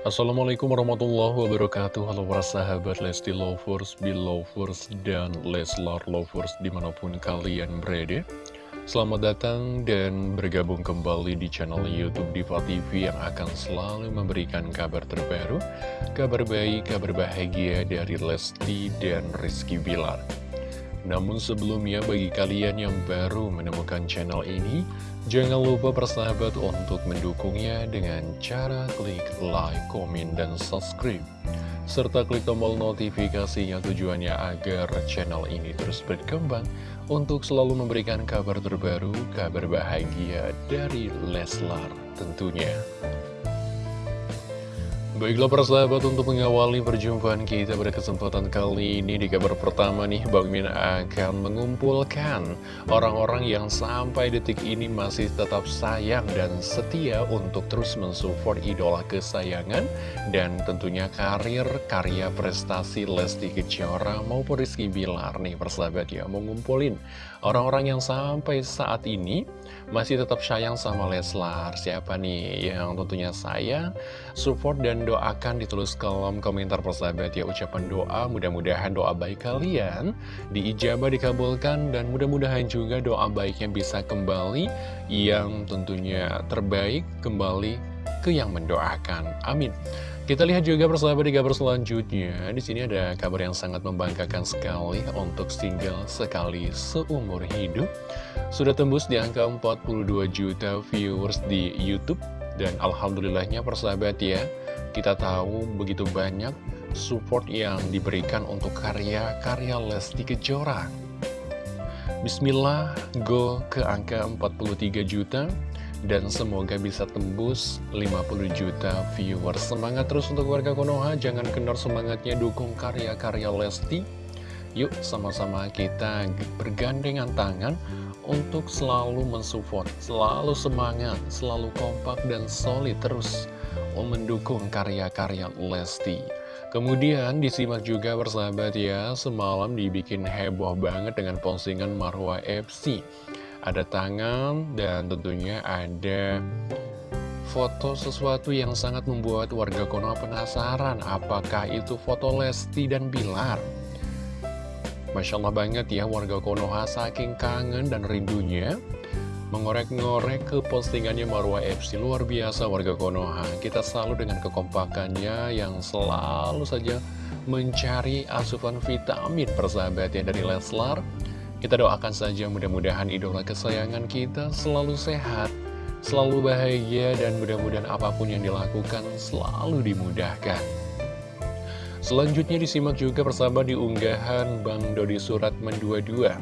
Assalamualaikum warahmatullahi wabarakatuh. Halo para sahabat Lesti Lovers, Belovers, dan Leslar Lovers di mana pun kalian berada. Selamat datang dan bergabung kembali di channel Youtube Diva TV yang akan selalu memberikan kabar terbaru Kabar baik, kabar bahagia dari Lesti dan Rizky Bilar Namun sebelumnya bagi kalian yang baru menemukan channel ini Jangan lupa persahabat untuk mendukungnya dengan cara klik like, komen, dan subscribe serta klik tombol notifikasinya tujuannya agar channel ini terus berkembang untuk selalu memberikan kabar terbaru, kabar bahagia dari Leslar tentunya. Baiklah persahabat untuk mengawali perjumpaan kita pada kesempatan kali ini di kabar pertama nih Bang Min akan mengumpulkan orang-orang yang sampai detik ini masih tetap sayang dan setia untuk terus mensupport idola kesayangan dan tentunya karir, karya, prestasi Lesti Kejora maupun Rizky Bilar nih persahabat ya mengumpulin orang-orang yang sampai saat ini masih tetap sayang sama Leslar. Siapa nih yang tentunya sayang, support dan doakan ditulis kolom komentar persahabat ya Ucapan doa, mudah-mudahan doa baik kalian diijabah dikabulkan Dan mudah-mudahan juga doa baiknya bisa kembali Yang tentunya terbaik kembali ke yang mendoakan Amin kita lihat juga persahabat di kabar selanjutnya. Di sini ada kabar yang sangat membanggakan sekali untuk single sekali seumur hidup. Sudah tembus di angka 42 juta viewers di Youtube. Dan alhamdulillahnya persahabat ya, kita tahu begitu banyak support yang diberikan untuk karya-karya Lesti Kejora. Bismillah, go ke angka 43 juta dan semoga bisa tembus 50 juta viewers. Semangat terus untuk warga Konoha, jangan kendor semangatnya dukung karya-karya Lesti. Yuk sama-sama kita bergandengan tangan untuk selalu mensupport, selalu semangat, selalu kompak dan solid terus mendukung karya-karya Lesti. Kemudian disimak juga bersahabat ya, semalam dibikin heboh banget dengan postingan Marwa FC ada tangan dan tentunya ada foto sesuatu yang sangat membuat warga Konoha penasaran apakah itu foto Lesti dan Bilar? Masya Allah banget ya warga Konoha saking kangen dan rindunya mengorek-ngorek ke postingannya Marwa FC luar biasa warga Konoha. Kita selalu dengan kekompakannya yang selalu saja mencari asupan vitamin persahabat ya dari Leslar. Kita doakan saja mudah-mudahan idola kesayangan kita selalu sehat, selalu bahagia, dan mudah-mudahan apa pun yang dilakukan selalu dimudahkan. Selanjutnya disimak juga bersama di unggahan Bang Dodi Surat Mendua-dua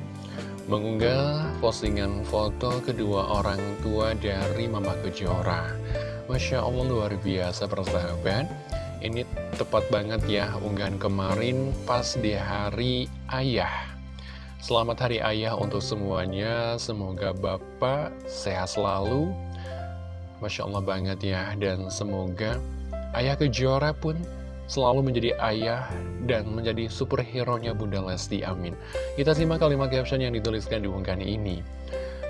mengunggah postingan foto kedua orang tua dari Mama Kejora. Masya Allah luar biasa persahabat. Ini tepat banget ya unggahan kemarin pas di hari ayah. Selamat Hari Ayah untuk semuanya, semoga Bapak sehat selalu, Masya Allah banget ya, dan semoga Ayah Kejora pun selalu menjadi ayah dan menjadi superhero-nya Bunda Lesti, amin. Kita simak kalimat caption yang dituliskan di unggahan ini.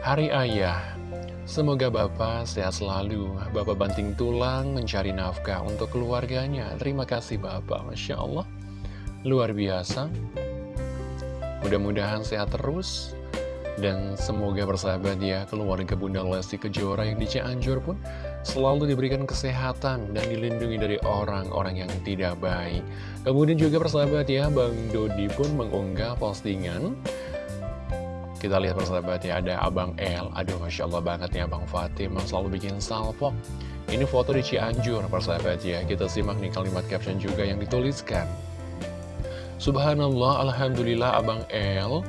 Hari Ayah, semoga Bapak sehat selalu, Bapak banting tulang mencari nafkah untuk keluarganya. Terima kasih Bapak, Masya Allah, luar biasa. Mudah-mudahan sehat terus dan semoga bersahabat ya keluarga Bunda Lesti Kejora yang di Cianjur pun selalu diberikan kesehatan dan dilindungi dari orang-orang yang tidak baik. Kemudian juga persahabat ya Bang Dodi pun mengunggah postingan. Kita lihat persahabat ya ada Abang L Aduh Masya Allah banget ya Abang Fatim Selalu bikin salvo Ini foto di Cianjur persahabat ya. Kita simak nih kalimat caption juga yang dituliskan. Subhanallah, Alhamdulillah Abang El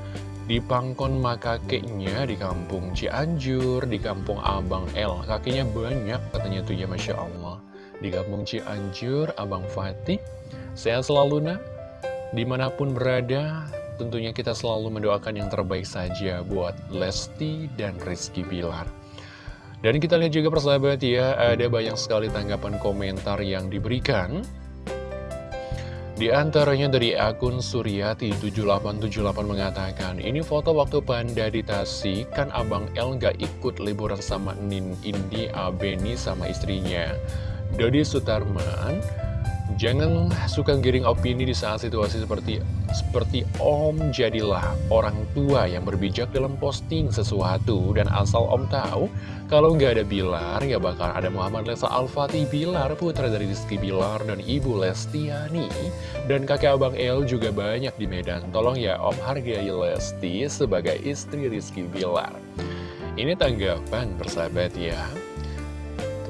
di pangkon makakeknya di kampung Cianjur, di kampung Abang El. Kakinya banyak katanya tuh ya Masya Allah. Di kampung Cianjur, Abang Fatih, sehat selalu nak. Di mana pun berada, tentunya kita selalu mendoakan yang terbaik saja buat Lesti dan Rizky Bilar. Dan kita lihat juga persahabat ya, ada banyak sekali tanggapan komentar yang diberikan. Di antaranya dari akun Suryati7878 mengatakan, ini foto waktu Panda di Tasik, kan Abang El nggak ikut liburan sama Nin Indi Abeni sama istrinya. Dodi Sutarman Jangan suka giring opini di saat situasi seperti seperti Om jadilah orang tua yang berbijak dalam posting sesuatu dan asal Om tahu kalau nggak ada Bilar ya bakal ada Muhammad Lesa Al-Fatih. Bilar putra dari Rizky Bilar dan Ibu Lestiani. Dan kakek abang El juga banyak di Medan. Tolong ya Om hargai Lesti sebagai istri Rizky Bilar. Ini tanggapan persahabat ya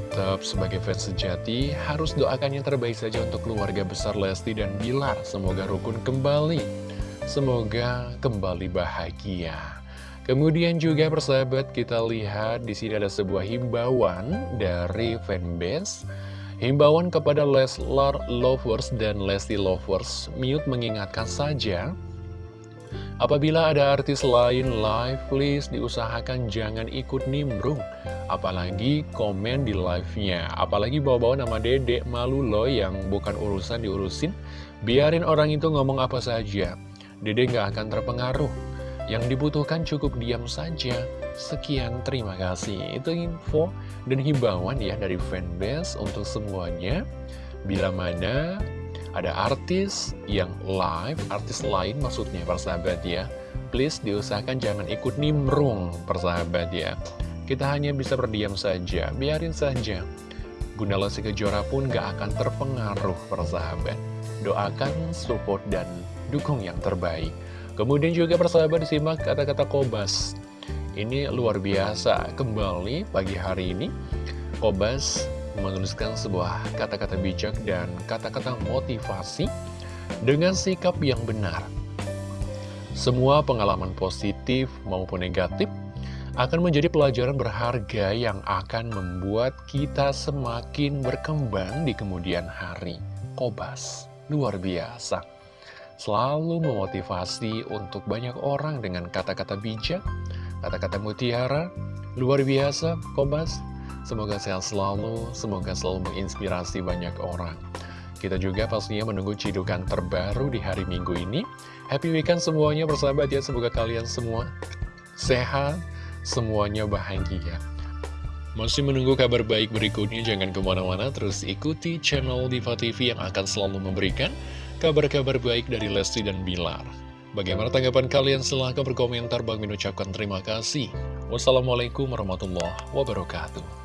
tetap sebagai fans sejati harus doakan yang terbaik saja untuk keluarga besar Lesti dan Bilar. Semoga rukun kembali. Semoga kembali bahagia. Kemudian juga persahabat kita lihat di sini ada sebuah himbauan dari fanbase. Himbauan kepada Leslar Lovers dan Lesti Lovers. Mute mengingatkan saja Apabila ada artis lain live, please diusahakan jangan ikut nimbrung apalagi komen di live-nya. Apalagi bawa-bawa nama dedek malu loh yang bukan urusan diurusin. Biarin orang itu ngomong apa saja. Dede nggak akan terpengaruh. Yang dibutuhkan cukup diam saja. Sekian, terima kasih. Itu info dan himbauan ya dari fanbase untuk semuanya. Bila mana ada artis yang live, artis lain maksudnya persahabat ya. Please diusahakan jangan ikut nimbrung persahabat ya. Kita hanya bisa berdiam saja, biarin saja. Bunda Lesti Kejora pun gak akan terpengaruh persahabat. Doakan, support, dan dukung yang terbaik. Kemudian juga persahabat disimak kata-kata Kobas. Ini luar biasa, kembali pagi hari ini Kobas menuliskan sebuah kata-kata bijak dan kata-kata motivasi dengan sikap yang benar. Semua pengalaman positif maupun negatif akan menjadi pelajaran berharga yang akan membuat kita semakin berkembang di kemudian hari. Kobas, luar biasa. Selalu memotivasi untuk banyak orang dengan kata-kata bijak, kata-kata mutiara, luar biasa, Kobas. Semoga sehat selalu, semoga selalu menginspirasi banyak orang. Kita juga pastinya menunggu cidukan terbaru di hari Minggu ini. Happy weekend semuanya bersahabat ya, semoga kalian semua sehat, semuanya bahagia. Masih menunggu kabar baik berikutnya, jangan ke mana-mana, terus ikuti channel Diva TV yang akan selalu memberikan kabar-kabar baik dari Lesti dan Bilar. Bagaimana tanggapan kalian? Silahkan berkomentar, Bang Min ucapkan terima kasih. Wassalamualaikum warahmatullahi wabarakatuh.